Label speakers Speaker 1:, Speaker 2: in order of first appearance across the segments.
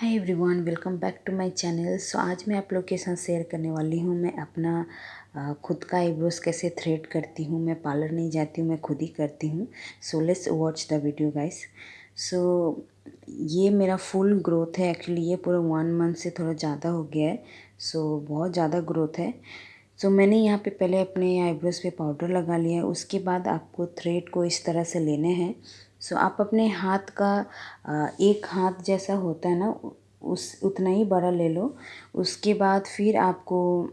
Speaker 1: Hi everyone welcome back to my channel so आज मैं आप लोग के साथ शेयर करने वाली हूँ मैं अपना खुद का आईब्रोज कैसे थ्रेड करती हूँ मैं पार्लर नहीं जाती हूँ मैं खुद ही करती हूँ। So let's watch the video guys so ये मेरा फुल ग्रोथ है. एक्चुअली ये पूरा वन मंथ से थोड़ा ज़्यादा हो गया है. सो so, बहुत ज़्यादा ग्रोथ है. सो so, मैंने यहाँ पे पहले अपने आईब्रोज पे पाउडर लगा लिया है. उसके बाद आपको थ्रेड को इस तरह से लेने हैं. सो आप अपने हाथ का एक हाथ जैसा होता है ना उस, उतना ही बड़ा ले लो। उसके बाद फिर आपको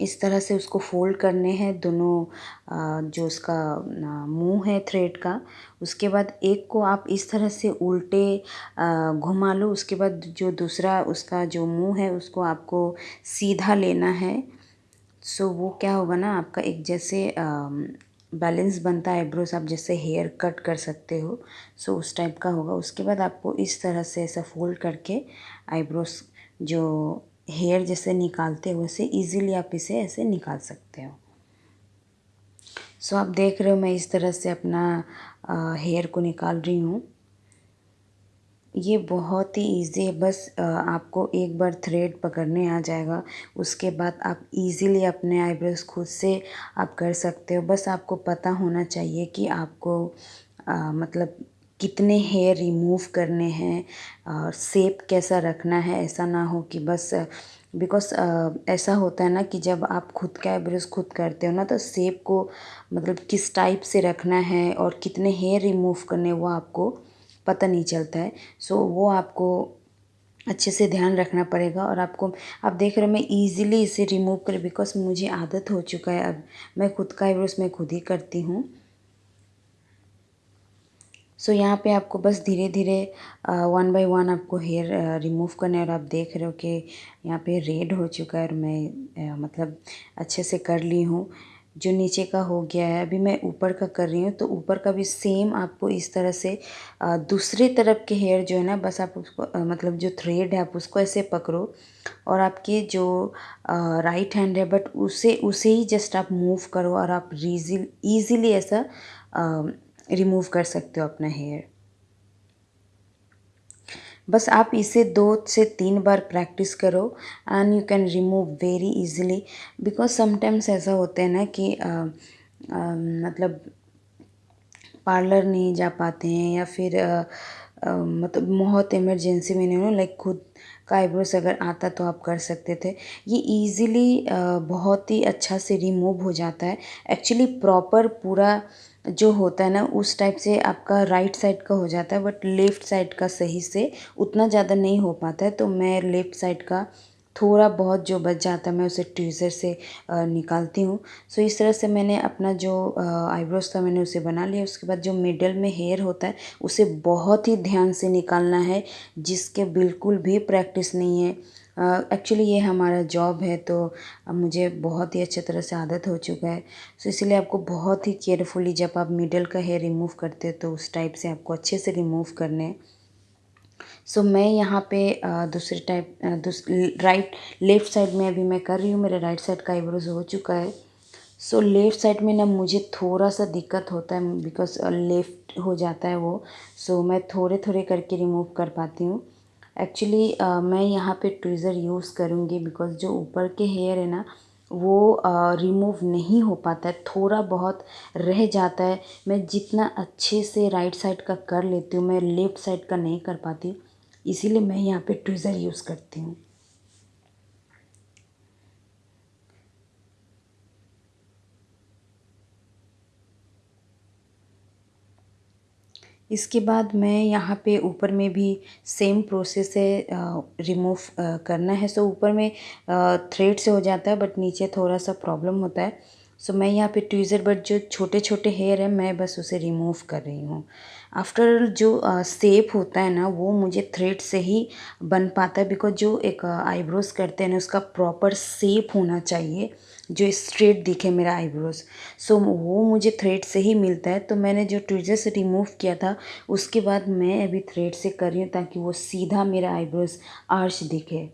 Speaker 1: इस तरह से उसको फोल्ड करने हैं दोनों जो उसका मुँह है थ्रेड का। उसके बाद एक को आप इस तरह से उल्टे घुमा लो। उसके बाद जो दूसरा उसका जो मुँह है उसको आपको सीधा लेना है। सो वो क्या होगा ना, आपका एक जैसे बैलेंस बनता है आईब्रोज आप जैसे हेयर कट कर सकते हो। सो उस टाइप का होगा। उसके बाद आपको इस तरह से ऐसा फोल्ड करके आईब्रोज जो हेयर जैसे निकालते हो, वैसे इजीली आप इसे ऐसे निकाल सकते हो। सो आप देख रहे हो मैं इस तरह से अपना हेयर को निकाल रही हूँ। ये बहुत ही इजी है। बस आपको एक बार थ्रेड पकड़ने आ जाएगा। उसके बाद आप इजीली अपने आईब्रोज खुद से आप कर सकते हो। बस आपको पता होना चाहिए कि आपको मतलब कितने हेयर रिमूव करने हैं और सेप कैसा रखना है। ऐसा ना हो कि बस बिकॉज़ ऐसा होता है ना कि जब आप खुद का आईब्रोज खुद करते हो ना तो सेप को मतलब किस टाइप से रखना है और कितने हेयर रिमूव करने वो आपको पता नहीं चलता है। सो वो आपको अच्छे से ध्यान रखना पड़ेगा और आपको आप देख रहे हो मैं इजीली इसे रिमूव कर बिकॉज़ मुझे आदत हो चुका है अब। मैं खुद का आईब्रोज मैं खुद ही करती हूँ। सो so, यहाँ पे आपको बस धीरे धीरे वन बाय वन आपको हेयर रिमूव करना है और आप देख रहे हो कि यहाँ पे रेड हो चुका है और मैं आ, मतलब अच्छे से कर ली हूँ। जो नीचे का हो गया है, अभी मैं ऊपर का कर रही हूँ तो ऊपर का भी सेम आपको इस तरह से दूसरी तरफ़ के हेयर जो है ना, बस आप उसको मतलब जो थ्रेड है, आप उसको ऐसे पकड़ो और आपके जो राइट हैंड है बट उसे उसे ही जस्ट आप मूव करो और आप रीजिल ईज़िली ऐसा रिमूव कर सकते हो अपना हेयर बस आप इसे दो से तीन बार प्रैक्टिस करो and you can remove very easily because sometimes ऐसा होता है ना कि आ, आ, मतलब पार्लर नहीं जा पाते हैं या फिर मतलब बहुत इमरजेंसी में नहीं हो लाइक खुद का आईब्रोस अगर आता तो आप कर सकते थे। ये इजीली बहुत ही अच्छा से रिमूव हो जाता है। एक्चुअली प्रॉपर पूरा जो होता है ना, उस टाइप से आपका राइट साइड का हो जाता है बट लेफ़्ट साइड का सही से उतना ज़्यादा नहीं हो पाता है। तो मैं लेफ़्ट साइड का थोड़ा बहुत जो बच जाता है, मैं उसे ट्यूज़र से निकालती हूँ। सो इस तरह से मैंने अपना जो आईब्रोज था, मैंने उसे बना लिया। उसके बाद जो मिडल में हेयर होता है, उसे बहुत ही ध्यान से निकालना है, जिसके बिल्कुल भी प्रैक्टिस नहीं है। एक्चुअली ये हमारा जॉब है तो अब मुझे बहुत ही अच्छे तरह से आदत हो चुका है। सो इसलिए आपको बहुत ही केयरफुली जब आप मिडल का हेयर रिमूव करते हो तो उस टाइप से आपको अच्छे से रिमूव करने सो so, मैं यहाँ पे दूसरे टाइप राइट लेफ़्ट साइड में अभी मैं कर रही हूँ मेरे राइट साइड का आईब्रोज हो चुका है। सो लेफ़्ट साइड में ना मुझे थोड़ा सा दिक्कत होता है बिकॉज़ लेफ़्ट हो जाता है वो। सो so, मैं थोड़े थोड़े करके रिमूव कर पाती हूँ। एक्चुअली uh, मैं यहाँ पे ट्विज़र यूज़ करूँगी बिकॉज़ जो ऊपर के हेयर है ना वो रिमूव नहीं हो पाता है, थोड़ा बहुत रह जाता है। मैं जितना अच्छे से राइट साइड का कर लेती हूँ, मैं लेफ़्ट साइड का नहीं कर पाती इसीलिए मैं यहाँ पे ट्विज़र यूज़ करती हूँ। इसके बाद मैं यहाँ पे ऊपर में भी सेम प्रोसेस है रिमूव करना है। सो ऊपर में थ्रेड से हो जाता है बट नीचे थोड़ा सा प्रॉब्लम होता है। सो मैं यहाँ पे ट्वीज़र बट जो छोटे छोटे हेयर है मैं बस उसे रिमूव कर रही हूँ। आफ्टर जो सेप होता है ना वो मुझे थ्रेड से ही बन पाता है बिकॉज़ जो एक आईब्रोज करते हैं ना उसका प्रॉपर सेप होना चाहिए जो स्ट्रेट दिखे मेरा आईब्रोज सो so, वो मुझे थ्रेड से ही मिलता है तो मैंने जो ट्विजर से रिमूव किया था उसके बाद मैं अभी थ्रेड से कर रही हूँ ताकि वो सीधा मेरा आईब्रोज आर्च दिखे।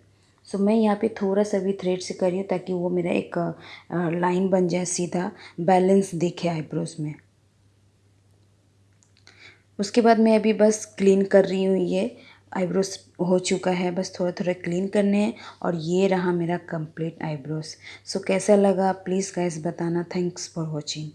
Speaker 1: सो मैं यहाँ पे थोड़ा सा भी थ्रेड से कर रही हूँ ताकि वो मेरा एक लाइन बन जाए सीधा बैलेंस दिखे आईब्रोज में। उसके बाद मैं अभी बस क्लीन कर रही हूँ, ये आईब्रोज हो चुका है। बस थोड़ा थोड़ा क्लीन करने हैं और ये रहा मेरा कंप्लीट आईब्रोज सो कैसा लगा? प्लीज़ गाइस बताना। Thanks for watching